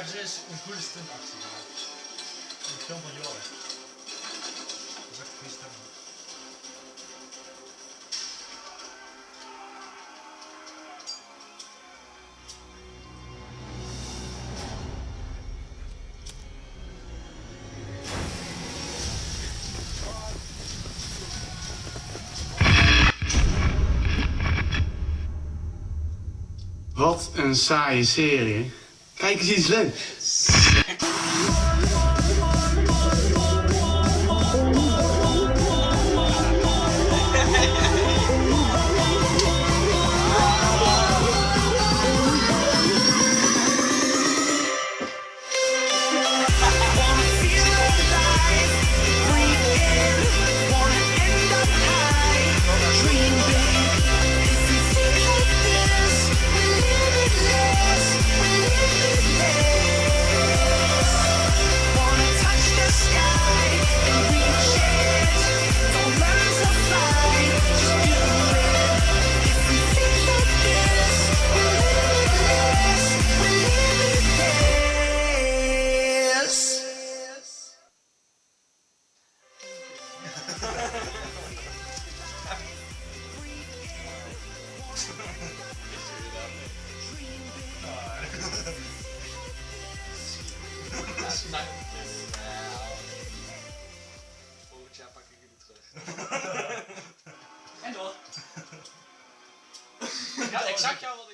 een stuntactie. In film van Joris. Dat is echt. Wat een saaie serie. Kijk eens iets leuks. Volgend jaar pak ik jullie terug. En door. Ja, exact jou wat